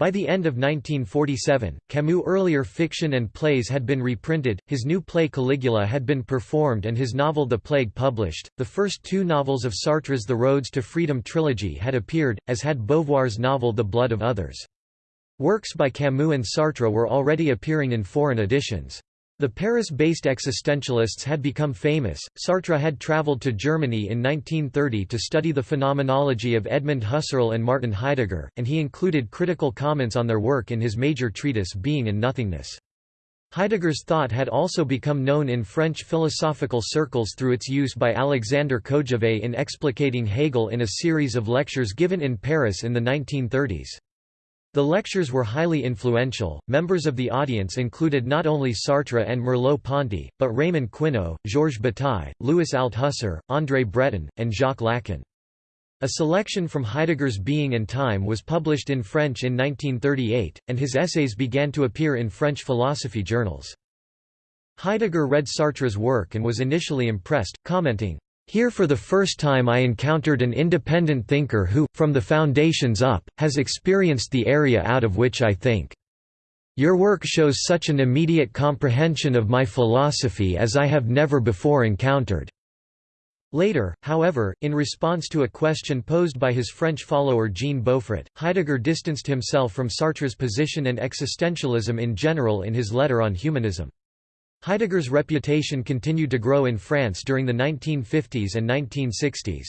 [SPEAKER 1] By the end of 1947, Camus' earlier fiction and plays had been reprinted, his new play Caligula had been performed and his novel The Plague published. The first two novels of Sartre's The Roads to Freedom trilogy had appeared, as had Beauvoir's novel The Blood of Others. Works by Camus and Sartre were already appearing in foreign editions. The Paris-based existentialists had become famous. Sartre had traveled to Germany in 1930 to study the phenomenology of Edmund Husserl and Martin Heidegger, and he included critical comments on their work in his major treatise Being and Nothingness. Heidegger's thought had also become known in French philosophical circles through its use by Alexander Kojève in explicating Hegel in a series of lectures given in Paris in the 1930s. The lectures were highly influential. Members of the audience included not only Sartre and Merleau-Ponty, but Raymond Queneau, Georges Bataille, Louis Althusser, André Breton, and Jacques Lacan. A selection from Heidegger's Being and Time was published in French in 1938, and his essays began to appear in French philosophy journals. Heidegger read Sartre's work and was initially impressed, commenting, here for the first time I encountered an independent thinker who, from the foundations up, has experienced the area out of which I think. Your work shows such an immediate comprehension of my philosophy as I have never before encountered." Later, however, in response to a question posed by his French follower Jean Beaufret, Heidegger distanced himself from Sartre's position and existentialism in general in his letter on humanism. Heidegger's reputation continued to grow in France during the 1950s and 1960s.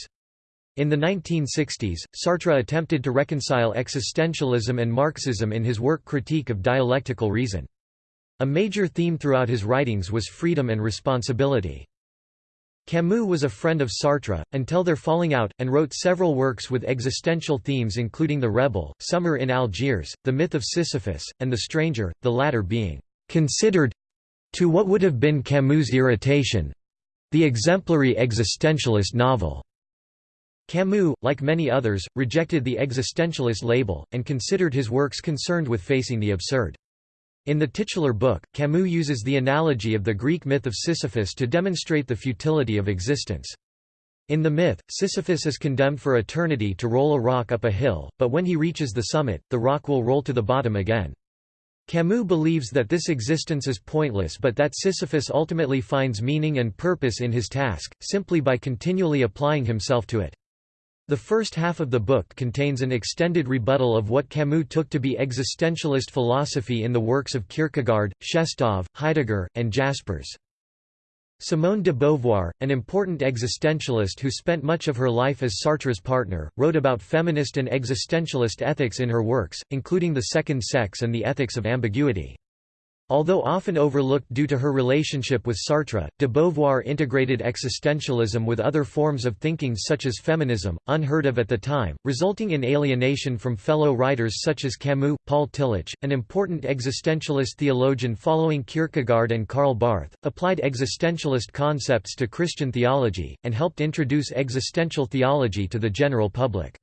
[SPEAKER 1] In the 1960s, Sartre attempted to reconcile existentialism and Marxism in his work Critique of Dialectical Reason. A major theme throughout his writings was freedom and responsibility. Camus was a friend of Sartre, until their falling out, and wrote several works with existential themes including The Rebel, Summer in Algiers, The Myth of Sisyphus, and The Stranger, the latter being considered to what would have been Camus' Irritation—the exemplary existentialist novel. Camus, like many others, rejected the existentialist label, and considered his works concerned with facing the absurd. In the titular book, Camus uses the analogy of the Greek myth of Sisyphus to demonstrate the futility of existence. In the myth, Sisyphus is condemned for eternity to roll a rock up a hill, but when he reaches the summit, the rock will roll to the bottom again. Camus believes that this existence is pointless but that Sisyphus ultimately finds meaning and purpose in his task, simply by continually applying himself to it. The first half of the book contains an extended rebuttal of what Camus took to be existentialist philosophy in the works of Kierkegaard, Shestov, Heidegger, and Jaspers. Simone de Beauvoir, an important existentialist who spent much of her life as Sartre's partner, wrote about feminist and existentialist ethics in her works, including The Second Sex and The Ethics of Ambiguity. Although often overlooked due to her relationship with Sartre, de Beauvoir integrated existentialism with other forms of thinking such as feminism, unheard of at the time, resulting in alienation from fellow writers such as Camus. Paul Tillich, an important existentialist theologian following Kierkegaard and Karl Barth, applied existentialist concepts to Christian theology, and helped introduce existential theology to the general public.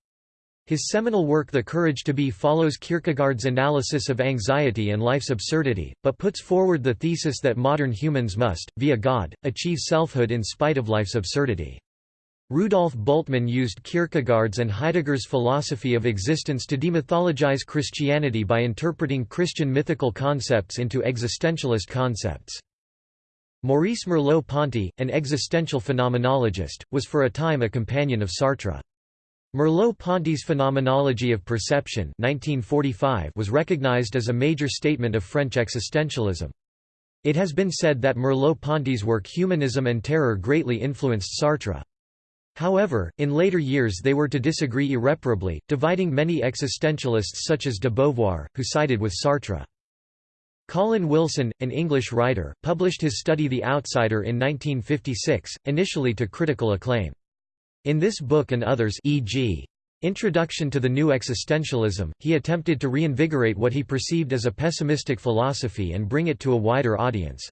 [SPEAKER 1] His seminal work The Courage to Be follows Kierkegaard's analysis of anxiety and life's absurdity, but puts forward the thesis that modern humans must, via God, achieve selfhood in spite of life's absurdity. Rudolf Bultmann used Kierkegaard's and Heidegger's philosophy of existence to demythologize Christianity by interpreting Christian mythical concepts into existentialist concepts. Maurice Merleau-Ponty, an existential phenomenologist, was for a time a companion of Sartre. Merleau-Ponty's Phenomenology of Perception 1945 was recognized as a major statement of French existentialism. It has been said that Merleau-Ponty's work Humanism and Terror greatly influenced Sartre. However, in later years they were to disagree irreparably, dividing many existentialists such as de Beauvoir, who sided with Sartre. Colin Wilson, an English writer, published his study The Outsider in 1956, initially to critical acclaim. In this book and others e.g. Introduction to the New Existentialism, he attempted to reinvigorate what he perceived as a pessimistic philosophy and bring it to a wider audience.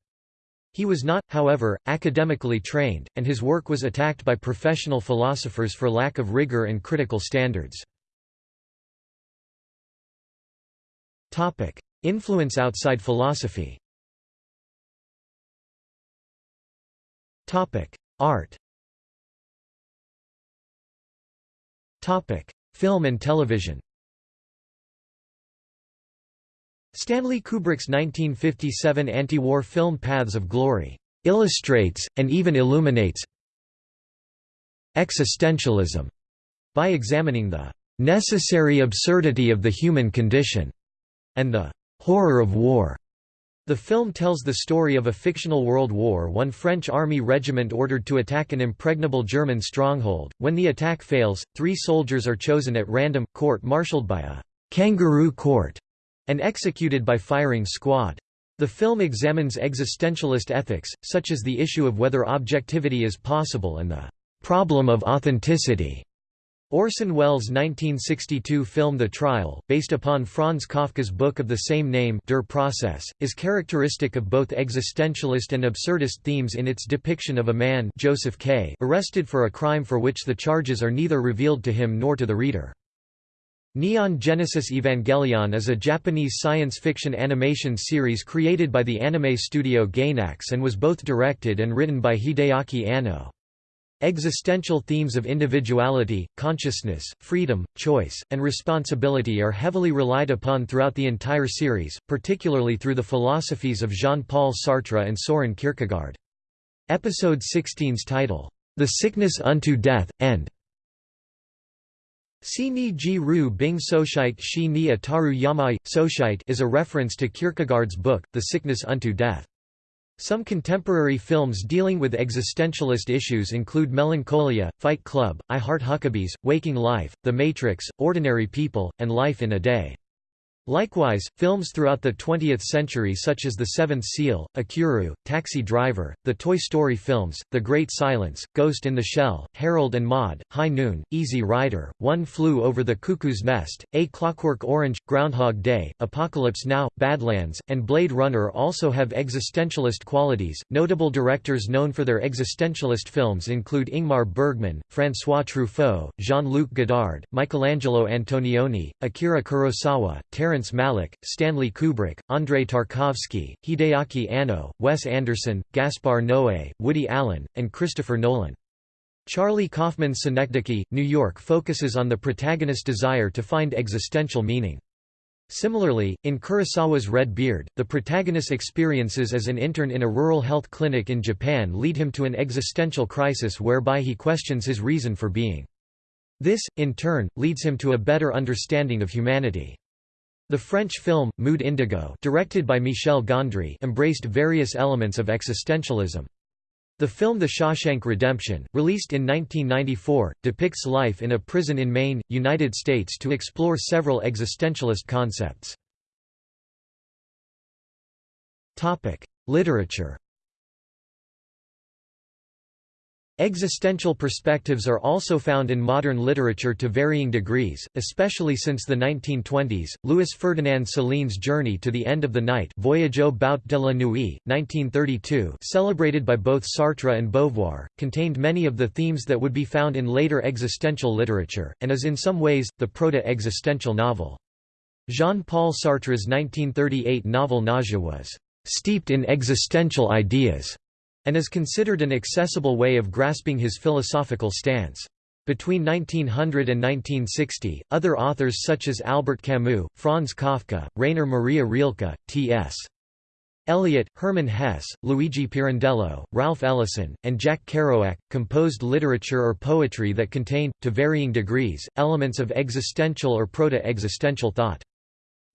[SPEAKER 1] He was not, however, academically trained, and his work was attacked by professional philosophers for lack of rigor and critical standards. Influence outside philosophy Art Topic: Film and television. Stanley Kubrick's 1957 anti-war film Paths of Glory illustrates, and even illuminates existentialism by examining the necessary absurdity of the human condition and the horror of war. The film tells the story of a fictional World War I French army regiment ordered to attack an impregnable German stronghold. When the attack fails, three soldiers are chosen at random, court-martialed by a kangaroo court, and executed by firing squad. The film examines existentialist ethics, such as the issue of whether objectivity is possible and the problem of authenticity. Orson Welles' 1962 film The Trial, based upon Franz Kafka's book of the same name Der Prozess, is characteristic of both existentialist and absurdist themes in its depiction of a man Joseph K. arrested for a crime for which the charges are neither revealed to him nor to the reader. Neon Genesis Evangelion is a Japanese science fiction animation series created by the anime studio Gainax and was both directed and written by Hideaki Anno. Existential themes of individuality, consciousness, freedom, choice, and responsibility are heavily relied upon throughout the entire series, particularly through the philosophies of Jean-Paul Sartre and Soren Kierkegaard. Episode 16's title, The Sickness Unto Death, End. Si ni ji ru bing soshite shi ni ataru yamai, soshite is a reference to Kierkegaard's book, The Sickness Unto Death. Some contemporary films dealing with existentialist issues include Melancholia, Fight Club, I Heart Huckabees, Waking Life, The Matrix, Ordinary People, and Life in a Day. Likewise, films throughout the 20th century such as The Seventh Seal, Ikiru, Taxi Driver, the Toy Story films, The Great Silence, Ghost in the Shell, Harold and Maude, High Noon, Easy Rider, One Flew Over the Cuckoo's Nest, A Clockwork Orange, Groundhog Day, Apocalypse Now, Badlands, and Blade Runner also have existentialist qualities. Notable directors known for their existentialist films include Ingmar Bergman, François Truffaut, Jean-Luc Godard, Michelangelo Antonioni, Akira Kurosawa, Terrence Terrence Malick, Stanley Kubrick, Andrei Tarkovsky, Hideaki Anno, Wes Anderson, Gaspar Noé, Woody Allen, and Christopher Nolan. Charlie Kaufman's Synecdoche, New York focuses on the protagonist's desire to find existential meaning. Similarly, in Kurosawa's Red Beard, the protagonist's experiences as an intern in a rural health clinic in Japan lead him to an existential crisis whereby he questions his reason for being. This, in turn, leads him to a better understanding of humanity. The French film, Mood Indigo directed by Michel Gondry embraced various elements of existentialism. The film The Shawshank Redemption, released in 1994, depicts life in a prison in Maine, United States to explore several existentialist concepts. Literature Existential perspectives are also found in modern literature to varying degrees, especially since the 1920s. Louis Ferdinand Céline's Journey to the End of the Night Voyage au bout de la nuit, 1932, celebrated by both Sartre and Beauvoir, contained many of the themes that would be found in later existential literature, and is in some ways, the proto-existential novel. Jean-Paul Sartre's 1938 novel Nausea was steeped in existential ideas and is considered an accessible way of grasping his philosophical stance. Between 1900 and 1960, other authors such as Albert Camus, Franz Kafka, Rainer Maria Rilke, T.S. Eliot, Hermann Hesse, Luigi Pirandello, Ralph Ellison, and Jack Kerouac, composed literature or poetry that contained, to varying degrees, elements of existential or proto-existential thought.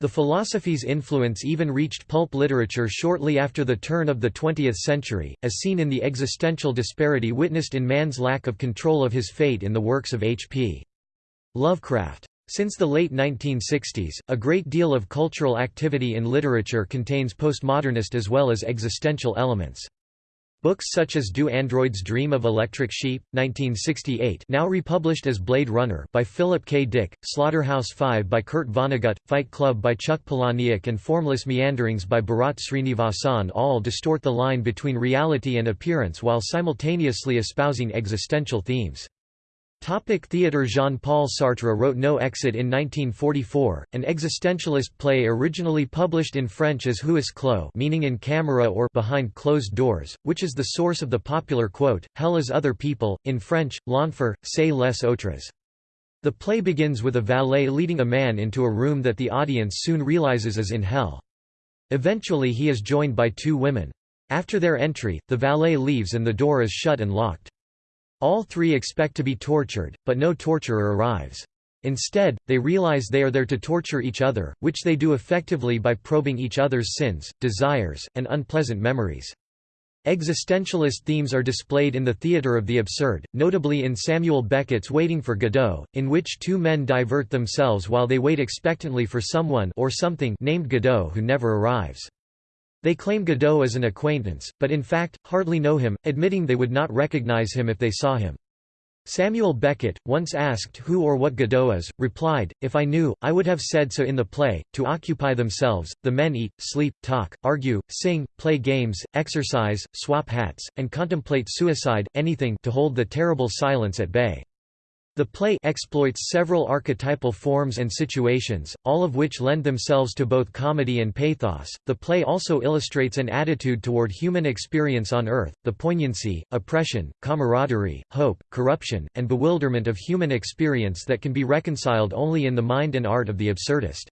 [SPEAKER 1] The philosophy's influence even reached pulp literature shortly after the turn of the 20th century, as seen in the existential disparity witnessed in man's lack of control of his fate in the works of H.P. Lovecraft. Since the late 1960s, a great deal of cultural activity in literature contains postmodernist as well as existential elements. Books such as Do Androids Dream of Electric Sheep, 1968 now republished as Blade Runner by Philip K. Dick, Slaughterhouse-Five by Kurt Vonnegut, Fight Club by Chuck Palahniuk and Formless Meanderings by Bharat Srinivasan all distort the line between reality and appearance while simultaneously espousing existential themes. Topic theatre Jean-Paul Sartre wrote No Exit in 1944, an existentialist play originally published in French as Huis clos meaning in camera or behind closed doors, which is the source of the popular quote, Hell is other people, in French, L'enfer, c'est les autres. The play begins with a valet leading a man into a room that the audience soon realizes is in hell. Eventually he is joined by two women. After their entry, the valet leaves and the door is shut and locked. All three expect to be tortured, but no torturer arrives. Instead, they realize they are there to torture each other, which they do effectively by probing each other's sins, desires, and unpleasant memories. Existentialist themes are displayed in the theatre of the absurd, notably in Samuel Beckett's Waiting for Godot, in which two men divert themselves while they wait expectantly for someone or something named Godot who never arrives. They claim Godot as an acquaintance, but in fact, hardly know him, admitting they would not recognize him if they saw him. Samuel Beckett, once asked who or what Godot is, replied, If I knew, I would have said so in the play. To occupy themselves, the men eat, sleep, talk, argue, sing, play games, exercise, swap hats, and contemplate suicide, anything to hold the terrible silence at bay. The play exploits several archetypal forms and situations, all of which lend themselves to both comedy and pathos. The play also illustrates an attitude toward human experience on Earth, the poignancy, oppression, camaraderie, hope, corruption, and bewilderment of human experience that can be reconciled only in the mind and art of the absurdist.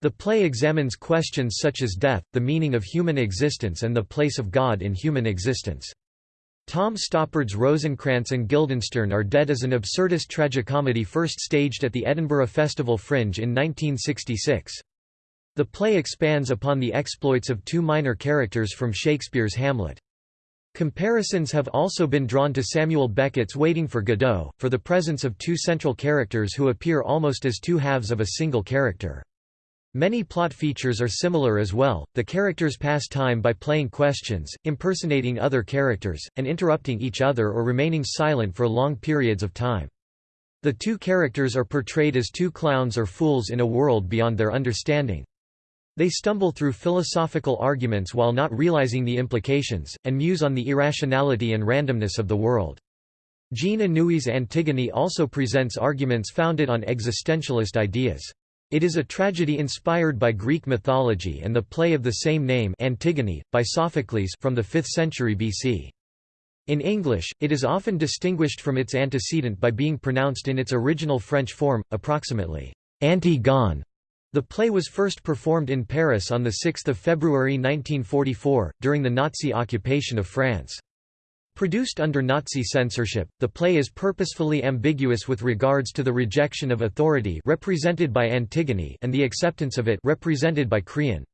[SPEAKER 1] The play examines questions such as death, the meaning of human existence and the place of God in human existence. Tom Stoppard's Rosencrantz and Guildenstern Are Dead is an absurdist tragicomedy first staged at the Edinburgh Festival Fringe in 1966. The play expands upon the exploits of two minor characters from Shakespeare's Hamlet. Comparisons have also been drawn to Samuel Beckett's Waiting for Godot, for the presence of two central characters who appear almost as two halves of a single character. Many plot features are similar as well, the characters pass time by playing questions, impersonating other characters, and interrupting each other or remaining silent for long periods of time. The two characters are portrayed as two clowns or fools in a world beyond their understanding. They stumble through philosophical arguments while not realizing the implications, and muse on the irrationality and randomness of the world. Jean Anouilh's Antigone also presents arguments founded on existentialist ideas. It is a tragedy inspired by Greek mythology and the play of the same name Antigone, by Sophocles from the 5th century BC. In English, it is often distinguished from its antecedent by being pronounced in its original French form, approximately, Antigone. The play was first performed in Paris on 6 February 1944, during the Nazi occupation of France. Produced under Nazi censorship, the play is purposefully ambiguous with regards to the rejection of authority represented by Antigone and the acceptance of it represented by Creon.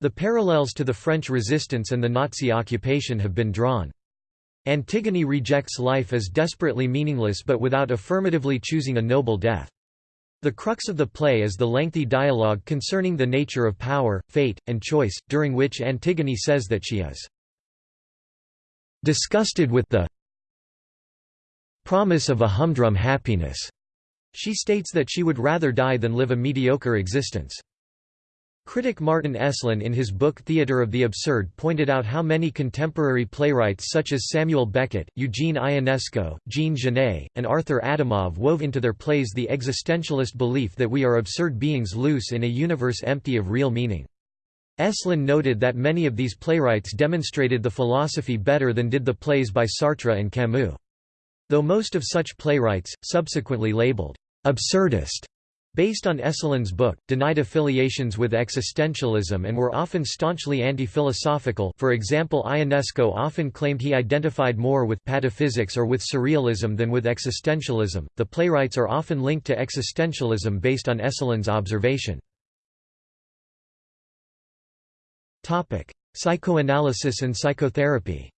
[SPEAKER 1] The parallels to the French resistance and the Nazi occupation have been drawn. Antigone rejects life as desperately meaningless but without affirmatively choosing a noble death. The crux of the play is the lengthy dialogue concerning the nature of power, fate, and choice, during which Antigone says that she is Disgusted with the promise of a humdrum happiness, she states that she would rather die than live a mediocre existence. Critic Martin Esslin in his book Theatre of the Absurd pointed out how many contemporary playwrights such as Samuel Beckett, Eugene Ionesco, Jean Genet, and Arthur Adamov wove into their plays the existentialist belief that we are absurd beings loose in a universe empty of real meaning. Esslin noted that many of these playwrights demonstrated the philosophy better than did the plays by Sartre and Camus. Though most of such playwrights, subsequently labeled absurdist, based on Esslin's book, denied affiliations with existentialism and were often staunchly anti-philosophical for example Ionesco often claimed he identified more with pataphysics or with surrealism than with existentialism. The playwrights are often linked to existentialism based on Esslin's observation. Psychoanalysis and psychotherapy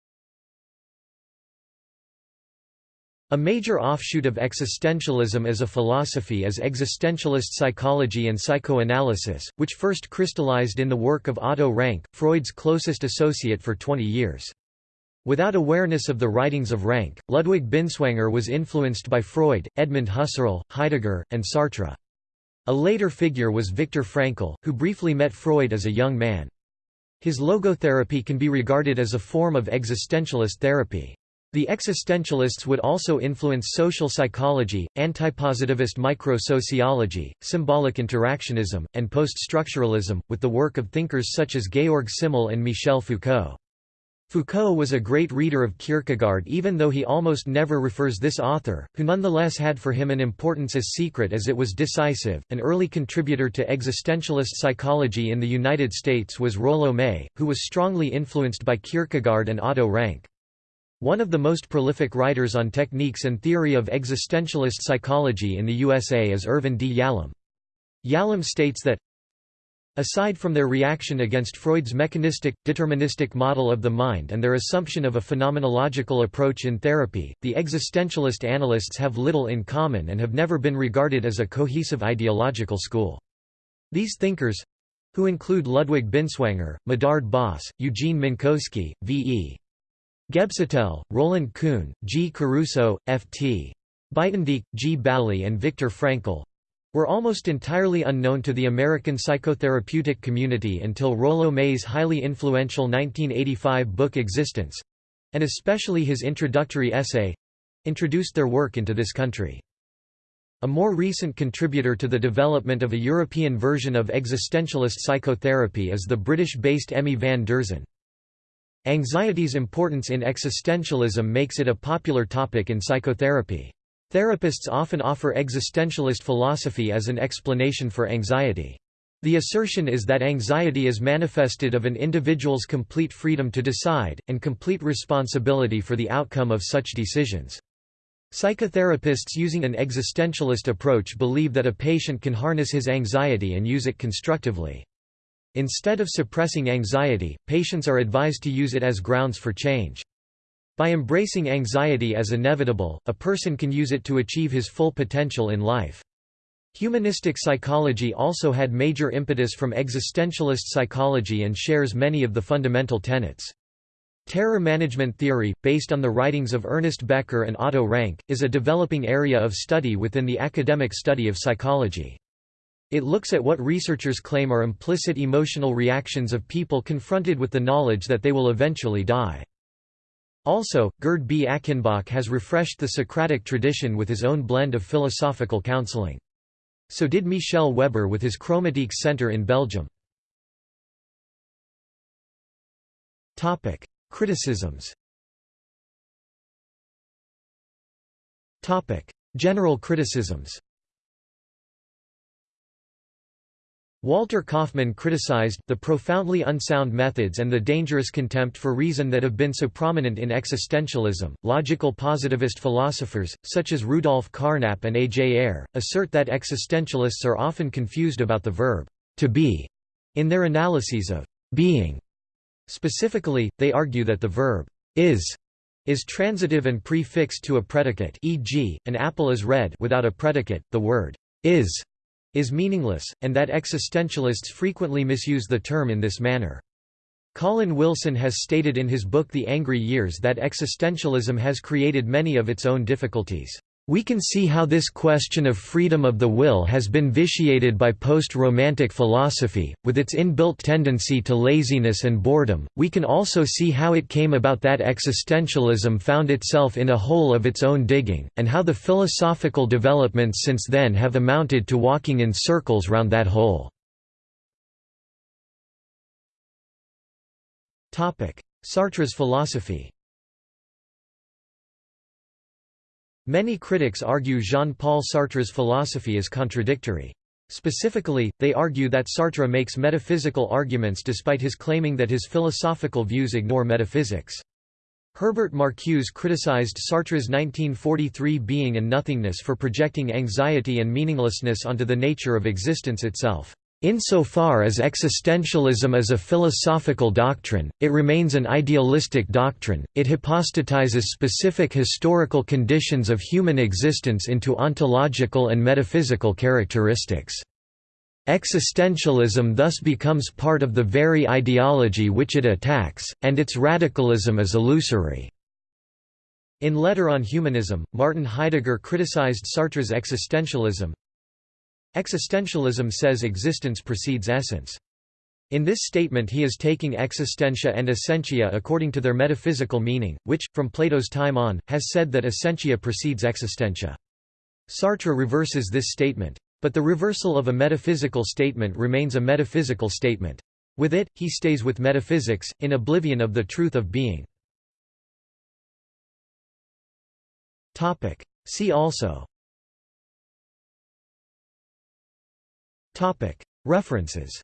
[SPEAKER 1] A major offshoot of existentialism as a philosophy is existentialist psychology and psychoanalysis, which first crystallized in the work of Otto Rank, Freud's closest associate for 20 years. Without awareness of the writings of Rank, Ludwig Binswanger was influenced by Freud, Edmund Husserl, Heidegger, and Sartre. A later figure was Viktor Frankl, who briefly met Freud as a young man. His logotherapy can be regarded as a form of existentialist therapy. The existentialists would also influence social psychology, antipositivist micro-sociology, symbolic interactionism, and post-structuralism, with the work of thinkers such as Georg Simmel and Michel Foucault. Foucault was a great reader of Kierkegaard even though he almost never refers this author, who nonetheless had for him an importance as secret as it was decisive. An early contributor to existentialist psychology in the United States was Rollo May, who was strongly influenced by Kierkegaard and Otto Rank. One of the most prolific writers on techniques and theory of existentialist psychology in the USA is Irvin D. Yalom. Yalom states that Aside from their reaction against Freud's mechanistic, deterministic model of the mind and their assumption of a phenomenological approach in therapy, the existentialist analysts have little in common and have never been regarded as a cohesive ideological school. These thinkers—who include Ludwig Binswanger, Medard Boss, Eugene Minkowski, V.E. Gebsattel, Roland Kuhn, G. Caruso, F.T. Buytendijk, G. Bally and Viktor Frankl were almost entirely unknown to the American psychotherapeutic community until Rollo May's highly influential 1985 book Existence—and especially his introductory essay—introduced their work into this country. A more recent contributor to the development of a European version of existentialist psychotherapy is the British-based Emmy van Deurzen. Anxiety's importance in existentialism makes it a popular topic in psychotherapy. Therapists often offer existentialist philosophy as an explanation for anxiety. The assertion is that anxiety is manifested of an individual's complete freedom to decide, and complete responsibility for the outcome of such decisions. Psychotherapists using an existentialist approach believe that a patient can harness his anxiety and use it constructively. Instead of suppressing anxiety, patients are advised to use it as grounds for change. By embracing anxiety as inevitable, a person can use it to achieve his full potential in life. Humanistic psychology also had major impetus from existentialist psychology and shares many of the fundamental tenets. Terror management theory, based on the writings of Ernest Becker and Otto Rank, is a developing area of study within the academic study of psychology. It looks at what researchers claim are implicit emotional reactions of people confronted with the knowledge that they will eventually die. Also, Gerd B. Achenbach has refreshed the Socratic tradition with his own blend of philosophical counseling. So did Michel Weber with his Chromatiques Center in Belgium. Criticisms General criticisms Walter Kaufmann criticized, the profoundly unsound methods and the dangerous contempt for reason that have been so prominent in existentialism. Logical positivist philosophers, such as Rudolf Carnap and A. J. Ayer, assert that existentialists are often confused about the verb, to be, in their analyses of being. Specifically, they argue that the verb is is transitive and prefixed to a predicate e.g., an apple is red without a predicate, the word is is meaningless, and that existentialists frequently misuse the term in this manner. Colin Wilson has stated in his book The Angry Years that existentialism has created many of its own difficulties. We can see how this question of freedom of the will has been vitiated by post-romantic philosophy, with its inbuilt tendency to laziness and boredom. We can also see how it came about that existentialism found itself in a hole of its own digging, and how the philosophical developments since then have amounted to walking in circles round that hole. Sartre's philosophy Many critics argue Jean-Paul Sartre's philosophy is contradictory. Specifically, they argue that Sartre makes metaphysical arguments despite his claiming that his philosophical views ignore metaphysics. Herbert Marcuse criticized Sartre's 1943 Being and Nothingness for projecting anxiety and meaninglessness onto the nature of existence itself. Insofar as existentialism is a philosophical doctrine, it remains an idealistic doctrine, it hypostatizes specific historical conditions of human existence into ontological and metaphysical characteristics. Existentialism thus becomes part of the very ideology which it attacks, and its radicalism is illusory. In Letter on Humanism, Martin Heidegger criticized Sartre's existentialism, Existentialism says existence precedes essence. In this statement he is taking existentia and essentia according to their metaphysical meaning, which, from Plato's time on, has said that essentia precedes existentia. Sartre reverses this statement. But the reversal of a metaphysical statement remains a metaphysical statement. With it, he stays with metaphysics, in oblivion of the truth of being. See also References.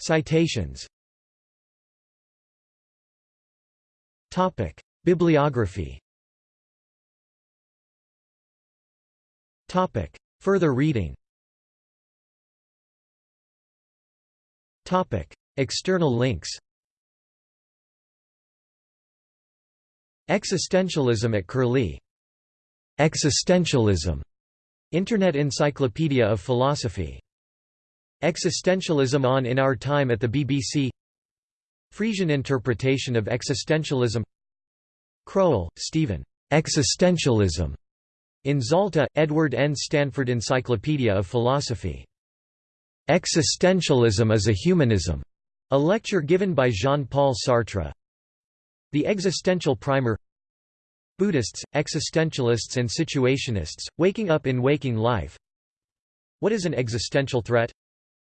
[SPEAKER 1] Citations. Bibliography. Further reading. External links. Existentialism at Curlie Existentialism Internet Encyclopedia of Philosophy Existentialism on In Our Time at the BBC Friesian interpretation of existentialism Crowell, Steven. Existentialism. In Zalta, Edward N. Stanford Encyclopedia of Philosophy. Existentialism is a Humanism. A lecture given by Jean-Paul Sartre. The Existential Primer Buddhists, existentialists and situationists, waking up in waking life What is an existential threat?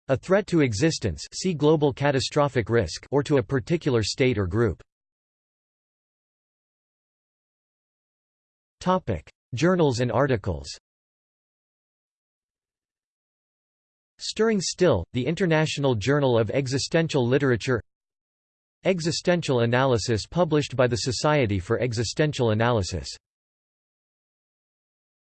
[SPEAKER 1] A threat to existence see global catastrophic risk or to a particular state or group. Journals and articles Stirring Still, the International Journal of Existential Literature Existential Analysis published by the Society for Existential Analysis